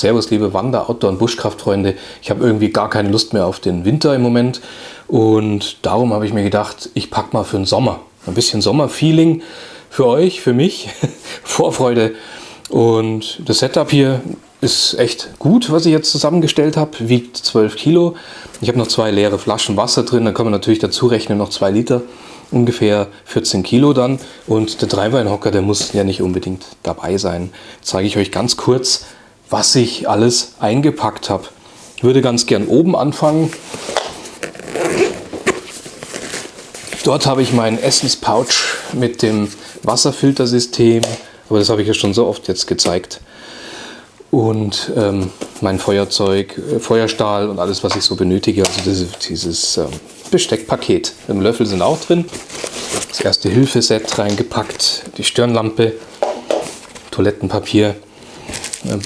Servus liebe Wander-, Outdoor- und Buschkraftfreunde. Ich habe irgendwie gar keine Lust mehr auf den Winter im Moment und darum habe ich mir gedacht, ich packe mal für den Sommer. Ein bisschen Sommerfeeling für euch, für mich, Vorfreude. Und das Setup hier ist echt gut, was ich jetzt zusammengestellt habe. Wiegt 12 Kilo. Ich habe noch zwei leere Flaschen Wasser drin. Da kann man natürlich dazu rechnen, noch zwei Liter. Ungefähr 14 Kilo dann. Und der Dreibeinhocker, der muss ja nicht unbedingt dabei sein. Zeige ich euch ganz kurz, was ich alles eingepackt habe. Ich würde ganz gern oben anfangen. Dort habe ich meinen Essenspouch mit dem Wasserfiltersystem, aber das habe ich ja schon so oft jetzt gezeigt. Und ähm, mein Feuerzeug, äh, Feuerstahl und alles, was ich so benötige. Also diese, dieses ähm, Besteckpaket. Im Löffel sind auch drin. Das erste Hilfeset reingepackt, die Stirnlampe, Toilettenpapier, ähm,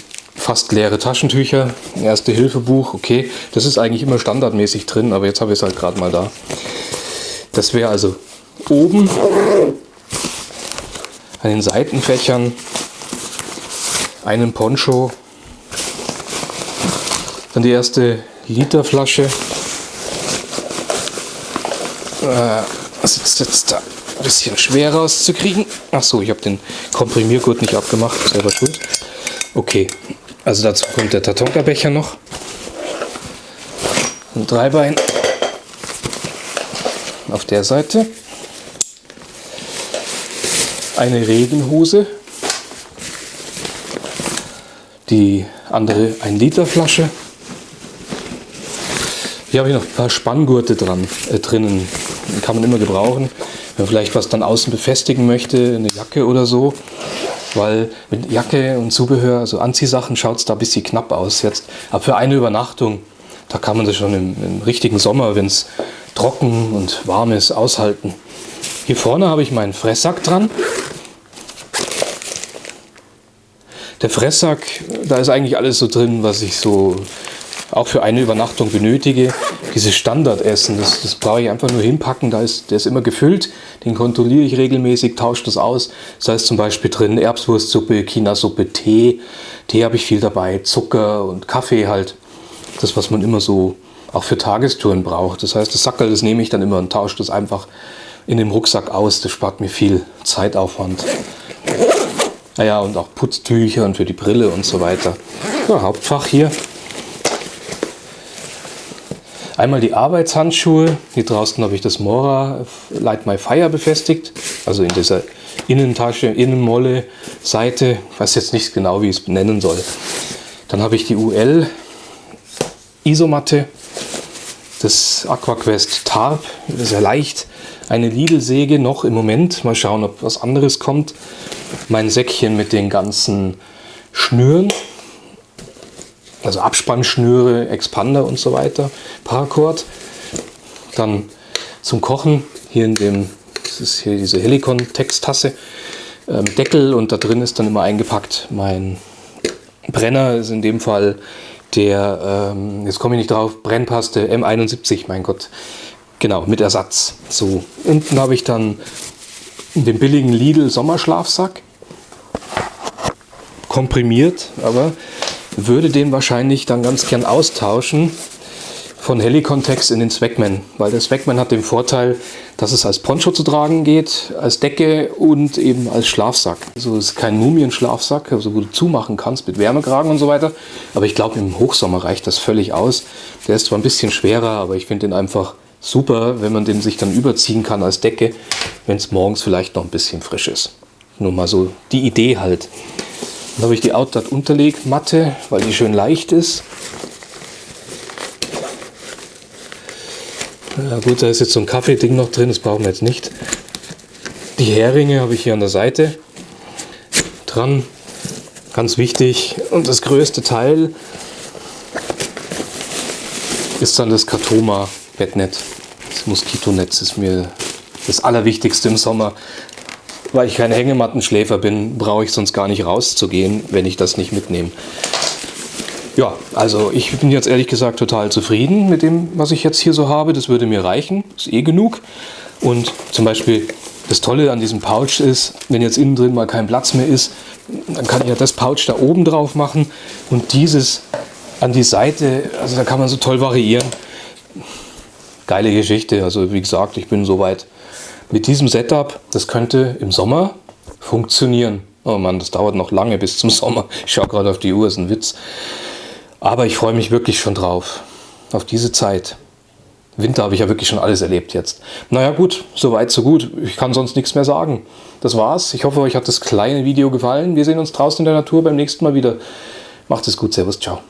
fast leere Taschentücher, erste Hilfebuch, okay, das ist eigentlich immer standardmäßig drin, aber jetzt habe ich es halt gerade mal da. Das wäre also oben an den Seitenfächern einen Poncho, dann die erste Literflasche. Äh, das ist jetzt da ein bisschen schwer rauszukriegen. Achso, ich habe den Komprimiergurt nicht abgemacht, selber schuld. Okay, also dazu kommt der Tatonka-Becher noch. Ein Dreibein auf der Seite. Eine Regenhose. Die andere 1 Liter Flasche. Hier habe ich noch ein paar Spanngurte dran, äh, drinnen. Die kann man immer gebrauchen. Wenn man vielleicht was dann außen befestigen möchte, eine Jacke oder so weil mit Jacke und Zubehör, also Anziehsachen, schaut es da ein bisschen knapp aus jetzt. Aber für eine Übernachtung, da kann man das schon im, im richtigen Sommer, wenn es trocken und warm ist, aushalten. Hier vorne habe ich meinen Fresssack dran. Der Fresssack, da ist eigentlich alles so drin, was ich so auch für eine Übernachtung benötige. Dieses Standardessen, das, das brauche ich einfach nur hinpacken, da ist, der ist immer gefüllt, den kontrolliere ich regelmäßig, tausche das aus. Das heißt zum Beispiel drin Erbswurstsuppe, Chinasuppe, Tee. Tee habe ich viel dabei, Zucker und Kaffee halt. Das, was man immer so auch für Tagestouren braucht. Das heißt, das Sackerl, das nehme ich dann immer und tausche das einfach in dem Rucksack aus. Das spart mir viel Zeitaufwand. Naja, und auch Putztücher und für die Brille und so weiter. Ja, Hauptfach hier. Einmal die Arbeitshandschuhe. Hier draußen habe ich das Mora Light My Fire befestigt. Also in dieser Innentasche, Innenmolle, Seite. Ich weiß jetzt nicht genau, wie ich es benennen soll. Dann habe ich die UL Isomatte. Das AquaQuest Tarp. Ja leicht. Eine Lidl-Säge noch im Moment. Mal schauen, ob was anderes kommt. Mein Säckchen mit den ganzen Schnüren also Abspannschnüre, Expander und so weiter, Paracord. Dann zum Kochen hier in dem, das ist hier diese Helicon Texttasse, ähm, Deckel und da drin ist dann immer eingepackt mein Brenner, ist in dem Fall der, ähm, jetzt komme ich nicht drauf, Brennpaste M71, mein Gott, genau, mit Ersatz. So, unten habe ich dann den billigen Lidl Sommerschlafsack, komprimiert, aber würde den wahrscheinlich dann ganz gern austauschen von Helicontext in den Swagman, weil der Swagman hat den Vorteil, dass es als Poncho zu tragen geht, als Decke und eben als Schlafsack. Also es ist kein Mumienschlafsack, also wo du zumachen kannst mit Wärmekragen und so weiter. Aber ich glaube, im Hochsommer reicht das völlig aus. Der ist zwar ein bisschen schwerer, aber ich finde den einfach super, wenn man den sich dann überziehen kann als Decke, wenn es morgens vielleicht noch ein bisschen frisch ist. Nur mal so die Idee halt. Dann habe ich die Outdot Unterlegmatte, weil die schön leicht ist. Ja gut, da ist jetzt so ein Kaffeeding noch drin, das brauchen wir jetzt nicht. Die Heringe habe ich hier an der Seite dran, ganz wichtig. Und das größte Teil ist dann das Katoma Bettnetz. Das Moskitonetz ist mir das Allerwichtigste im Sommer. Weil ich kein Hängemattenschläfer bin, brauche ich sonst gar nicht rauszugehen, wenn ich das nicht mitnehme. Ja, also ich bin jetzt ehrlich gesagt total zufrieden mit dem, was ich jetzt hier so habe. Das würde mir reichen, ist eh genug. Und zum Beispiel das Tolle an diesem Pouch ist, wenn jetzt innen drin mal kein Platz mehr ist, Dann kann ich ja das Pouch da oben drauf machen und dieses an die Seite. Also da kann man so toll variieren. Geile Geschichte. Also wie gesagt, ich bin soweit mit diesem Setup. Das könnte im Sommer funktionieren. Oh Mann, das dauert noch lange bis zum Sommer. Ich schaue gerade auf die Uhr, ist ein Witz. Aber ich freue mich wirklich schon drauf. Auf diese Zeit. Winter habe ich ja wirklich schon alles erlebt jetzt. Naja gut, soweit so gut. Ich kann sonst nichts mehr sagen. Das war's. Ich hoffe, euch hat das kleine Video gefallen. Wir sehen uns draußen in der Natur beim nächsten Mal wieder. Macht es gut. Servus. Ciao.